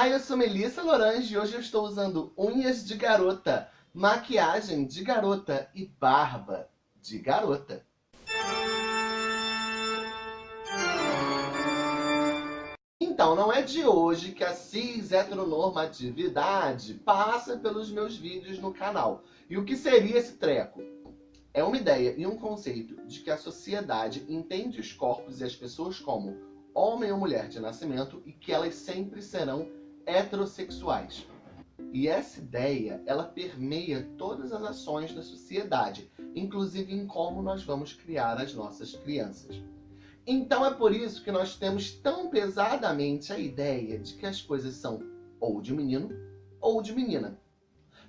Olá, eu sou Melissa Lorange e hoje eu estou usando unhas de garota, maquiagem de garota e barba de garota. Então, não é de hoje que a cis heteronormatividade passa pelos meus vídeos no canal. E o que seria esse treco? É uma ideia e um conceito de que a sociedade entende os corpos e as pessoas como homem ou mulher de nascimento e que elas sempre serão heterossexuais. E essa ideia, ela permeia todas as ações da sociedade, inclusive em como nós vamos criar as nossas crianças. Então é por isso que nós temos tão pesadamente a ideia de que as coisas são ou de menino ou de menina.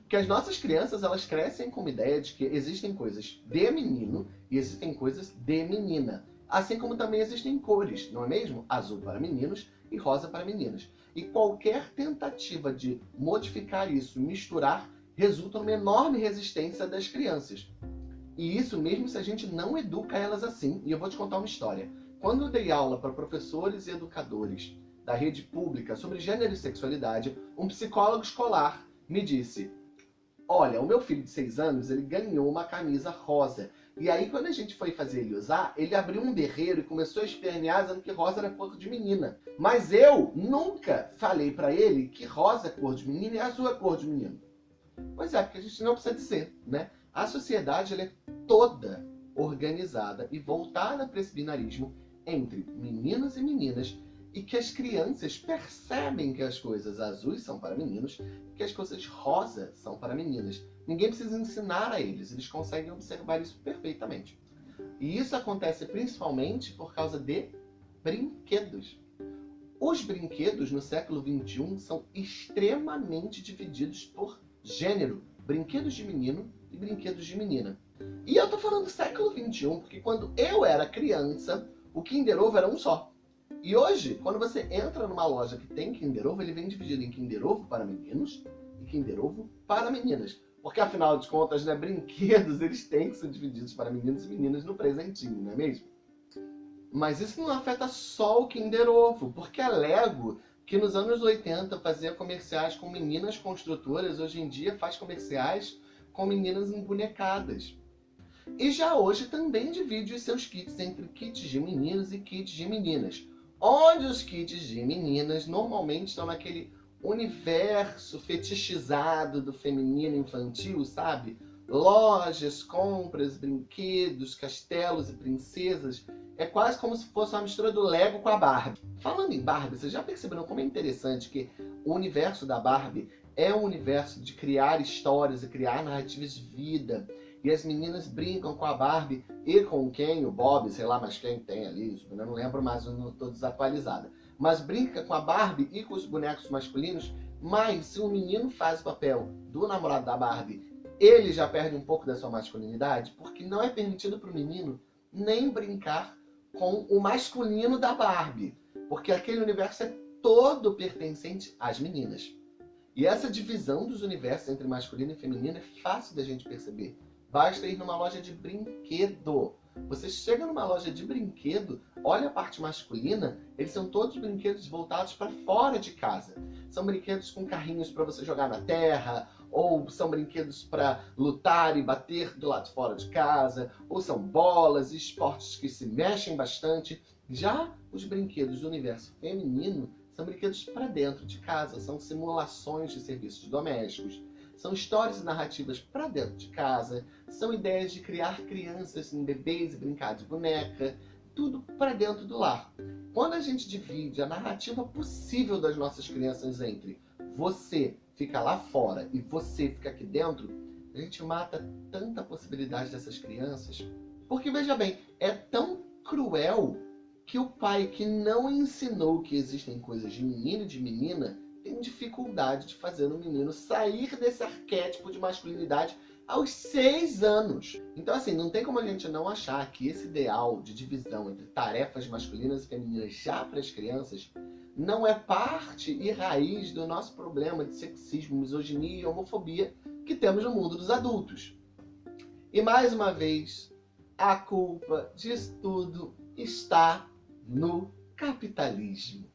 Porque as nossas crianças, elas crescem com a ideia de que existem coisas de menino e existem coisas de menina. Assim como também existem cores, não é mesmo? Azul para meninos e rosa para meninas. E qualquer tentativa de modificar isso, misturar, resulta numa enorme resistência das crianças. E isso mesmo se a gente não educa elas assim. E eu vou te contar uma história. Quando eu dei aula para professores e educadores da rede pública sobre gênero e sexualidade, um psicólogo escolar me disse Olha, o meu filho de 6 anos, ele ganhou uma camisa rosa. E aí, quando a gente foi fazer ele usar, ele abriu um berreiro e começou a espernear dizendo que rosa era cor de menina. Mas eu nunca falei para ele que rosa é cor de menina e azul é cor de menino. Pois é, porque a gente não precisa dizer, né? A sociedade é toda organizada e voltada para esse binarismo entre meninos e meninas e que as crianças percebem que as coisas azuis são para meninos e que as coisas rosas são para meninas. Ninguém precisa ensinar a eles, eles conseguem observar isso perfeitamente. E isso acontece principalmente por causa de brinquedos. Os brinquedos no século XXI são extremamente divididos por gênero. Brinquedos de menino e brinquedos de menina. E eu tô falando século XXI porque quando eu era criança, o Kinder Ovo era um só. E hoje, quando você entra numa loja que tem Kinder Ovo, ele vem dividido em Kinder Ovo para meninos e Kinder Ovo para meninas. Porque afinal de contas, né, brinquedos eles têm que ser divididos para meninos e meninas no presentinho, não é mesmo? Mas isso não afeta só o Kinder Ovo, porque a Lego, que nos anos 80 fazia comerciais com meninas construtoras, hoje em dia faz comerciais com meninas embonecadas. E já hoje também divide os seus kits entre kits de meninos e kits de meninas. Onde os kits de meninas normalmente estão naquele universo fetichizado do feminino infantil, sabe? Lojas, compras, brinquedos, castelos e princesas. É quase como se fosse uma mistura do Lego com a Barbie. Falando em Barbie, vocês já perceberam como é interessante que o universo da Barbie é um universo de criar histórias e criar narrativas de vida. E as meninas brincam com a Barbie e com quem? O Bob, sei lá mais quem tem ali, eu não lembro mais, eu não estou desatualizada. Mas brinca com a Barbie e com os bonecos masculinos, mas se o menino faz o papel do namorado da Barbie, ele já perde um pouco da sua masculinidade, porque não é permitido para o menino nem brincar com o masculino da Barbie, porque aquele universo é todo pertencente às meninas. E essa divisão dos universos entre masculino e feminino é fácil da gente perceber. Basta ir numa loja de brinquedo. Você chega numa loja de brinquedo, olha a parte masculina, eles são todos brinquedos voltados para fora de casa. São brinquedos com carrinhos para você jogar na terra, ou são brinquedos para lutar e bater do lado de fora de casa, ou são bolas e esportes que se mexem bastante. Já os brinquedos do universo feminino são brinquedos para dentro de casa, são simulações de serviços domésticos, são histórias e narrativas para dentro de casa, são ideias de criar crianças em bebês e brincar de boneca, tudo para dentro do lar. Quando a gente divide a narrativa possível das nossas crianças entre você fica lá fora e você fica aqui dentro, a gente mata tanta possibilidade dessas crianças. Porque veja bem, é tão cruel que o pai que não ensinou que existem coisas de menino e de menina tem dificuldade de fazer o menino sair desse arquétipo de masculinidade aos seis anos. Então, assim, não tem como a gente não achar que esse ideal de divisão entre tarefas masculinas e femininas já para as crianças não é parte e raiz do nosso problema de sexismo, misoginia e homofobia que temos no mundo dos adultos. E mais uma vez, a culpa disso tudo está no capitalismo.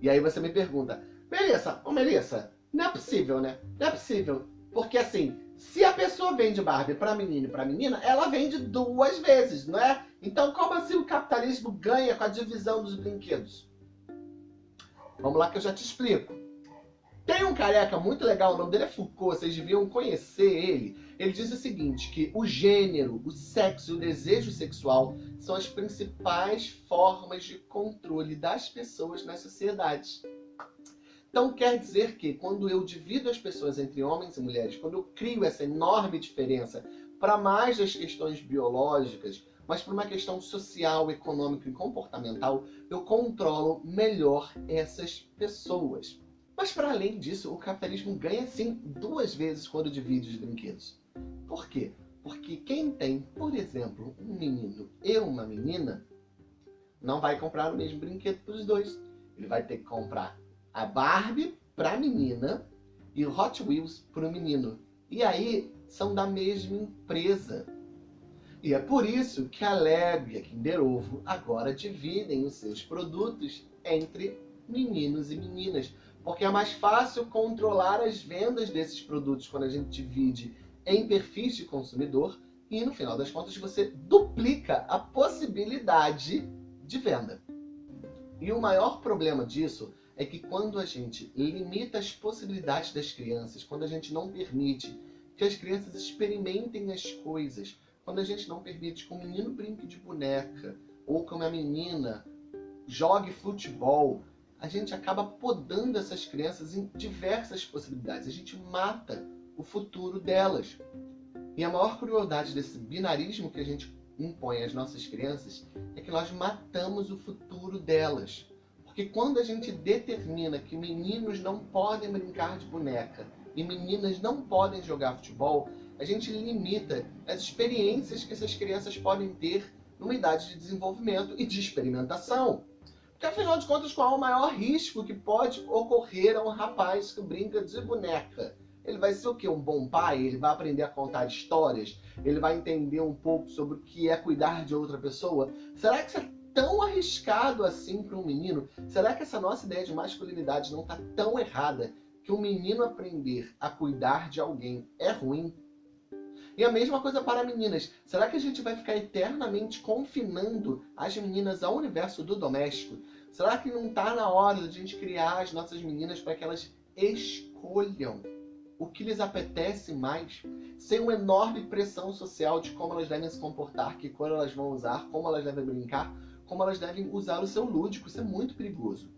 E aí você me pergunta, Melissa, ô Melissa, não é possível, né? Não é possível. Porque assim, se a pessoa vende Barbie para menino e para menina, ela vende duas vezes, não é? Então como assim o capitalismo ganha com a divisão dos brinquedos? Vamos lá que eu já te explico. Tem um careca muito legal, o nome dele é Foucault, vocês deviam conhecer ele. Ele diz o seguinte, que o gênero, o sexo e o desejo sexual são as principais formas de controle das pessoas nas sociedades. Então quer dizer que quando eu divido as pessoas entre homens e mulheres, quando eu crio essa enorme diferença para mais das questões biológicas, mas para uma questão social, econômica e comportamental, eu controlo melhor essas pessoas. Mas para além disso, o capitalismo ganha sim duas vezes quando divide os brinquedos. Por quê? Porque quem tem, por exemplo, um menino e uma menina, não vai comprar o mesmo brinquedo para os dois. Ele vai ter que comprar a Barbie para a menina e o Hot Wheels para o menino. E aí são da mesma empresa. E é por isso que a Leb e a Kinder Ovo agora dividem os seus produtos entre meninos e meninas. Porque é mais fácil controlar as vendas desses produtos quando a gente divide em perfis de consumidor e no final das contas você duplica a possibilidade de venda. E o maior problema disso é que quando a gente limita as possibilidades das crianças, quando a gente não permite que as crianças experimentem as coisas, quando a gente não permite que um menino brinque de boneca ou que uma menina jogue futebol, a gente acaba podando essas crianças em diversas possibilidades. A gente mata o futuro delas. E a maior crueldade desse binarismo que a gente impõe às nossas crianças é que nós matamos o futuro delas. Porque quando a gente determina que meninos não podem brincar de boneca e meninas não podem jogar futebol, a gente limita as experiências que essas crianças podem ter numa idade de desenvolvimento e de experimentação. Porque afinal de contas, qual é o maior risco que pode ocorrer a um rapaz que brinca de boneca? Ele vai ser o quê? Um bom pai? Ele vai aprender a contar histórias? Ele vai entender um pouco sobre o que é cuidar de outra pessoa? Será que é tão arriscado assim para um menino? Será que essa nossa ideia de masculinidade não está tão errada que um menino aprender a cuidar de alguém é ruim? E a mesma coisa para meninas. Será que a gente vai ficar eternamente confinando as meninas ao universo do doméstico? Será que não está na hora de a gente criar as nossas meninas para que elas escolham o que lhes apetece mais, sem uma enorme pressão social de como elas devem se comportar, que cor elas vão usar, como elas devem brincar, como elas devem usar o seu lúdico. Isso é muito perigoso.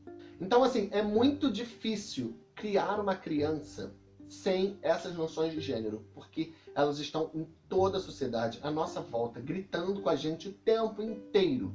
Então, assim, é muito difícil criar uma criança sem essas noções de gênero, porque elas estão em toda a sociedade, à nossa volta, gritando com a gente o tempo inteiro.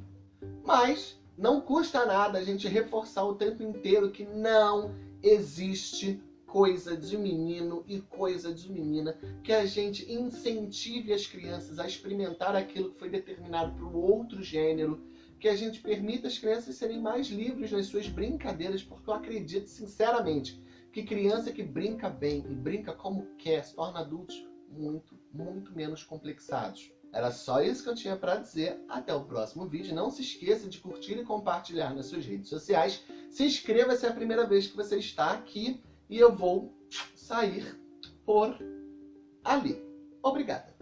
Mas não custa nada a gente reforçar o tempo inteiro que não existe coisa de menino e coisa de menina, que a gente incentive as crianças a experimentar aquilo que foi determinado para o outro gênero, que a gente permita as crianças serem mais livres nas suas brincadeiras, porque eu acredito sinceramente que criança que brinca bem e brinca como quer se torna adultos muito, muito menos complexados. Era só isso que eu tinha para dizer. Até o próximo vídeo. Não se esqueça de curtir e compartilhar nas suas redes sociais. Se inscreva se é a primeira vez que você está aqui. E eu vou sair por ali. Obrigada.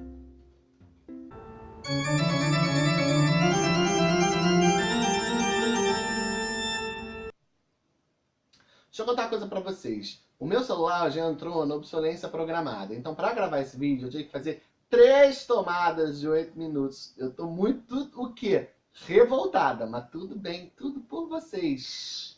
Deixa eu contar uma coisa para vocês. O meu celular já entrou na obsolência programada. Então, para gravar esse vídeo, eu tinha que fazer três tomadas de oito minutos. Eu tô muito, o quê? Revoltada, mas tudo bem, tudo por vocês.